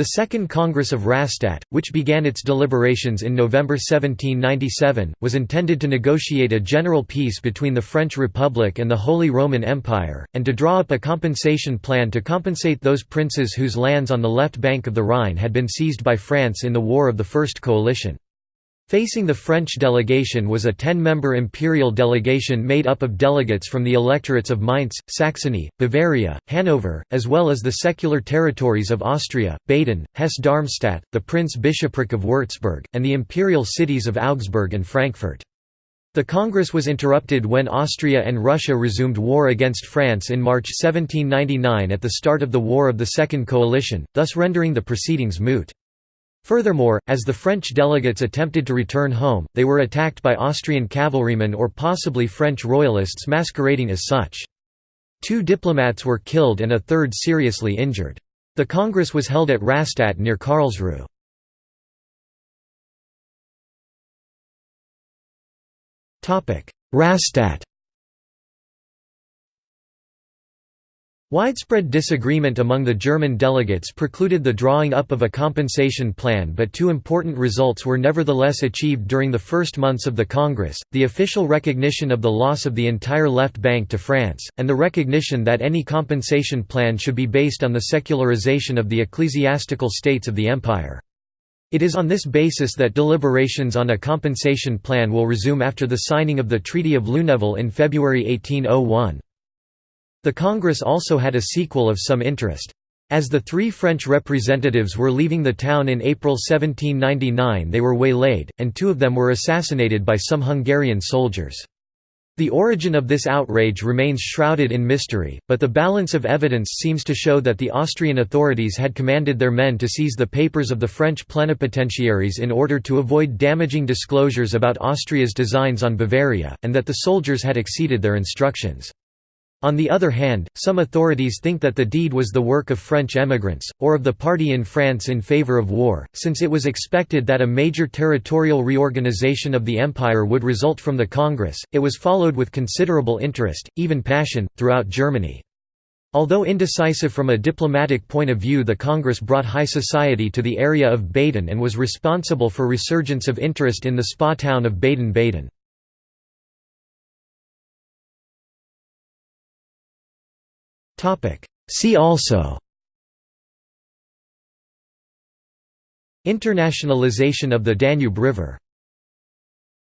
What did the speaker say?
The Second Congress of Rastatt, which began its deliberations in November 1797, was intended to negotiate a general peace between the French Republic and the Holy Roman Empire, and to draw up a compensation plan to compensate those princes whose lands on the left bank of the Rhine had been seized by France in the War of the First Coalition. Facing the French delegation was a ten-member imperial delegation made up of delegates from the electorates of Mainz, Saxony, Bavaria, Hanover, as well as the secular territories of Austria, Baden, Hesse-Darmstadt, the Prince-Bishopric of Würzburg, and the imperial cities of Augsburg and Frankfurt. The Congress was interrupted when Austria and Russia resumed war against France in March 1799 at the start of the War of the Second Coalition, thus rendering the proceedings moot. Furthermore, as the French delegates attempted to return home, they were attacked by Austrian cavalrymen or possibly French royalists masquerading as such. Two diplomats were killed and a third seriously injured. The Congress was held at Rastatt near Karlsruhe. Rastatt Widespread disagreement among the German delegates precluded the drawing up of a compensation plan but two important results were nevertheless achieved during the first months of the Congress, the official recognition of the loss of the entire left bank to France, and the recognition that any compensation plan should be based on the secularization of the ecclesiastical states of the empire. It is on this basis that deliberations on a compensation plan will resume after the signing of the Treaty of Lunéville in February 1801. The Congress also had a sequel of some interest. As the three French representatives were leaving the town in April 1799 they were waylaid, and two of them were assassinated by some Hungarian soldiers. The origin of this outrage remains shrouded in mystery, but the balance of evidence seems to show that the Austrian authorities had commanded their men to seize the papers of the French plenipotentiaries in order to avoid damaging disclosures about Austria's designs on Bavaria, and that the soldiers had exceeded their instructions. On the other hand, some authorities think that the deed was the work of French emigrants, or of the party in France in favour of war, since it was expected that a major territorial reorganization of the empire would result from the Congress, it was followed with considerable interest, even passion, throughout Germany. Although indecisive from a diplomatic point of view the Congress brought high society to the area of Baden and was responsible for resurgence of interest in the spa town of Baden-Baden. See also. Internationalization of the Danube River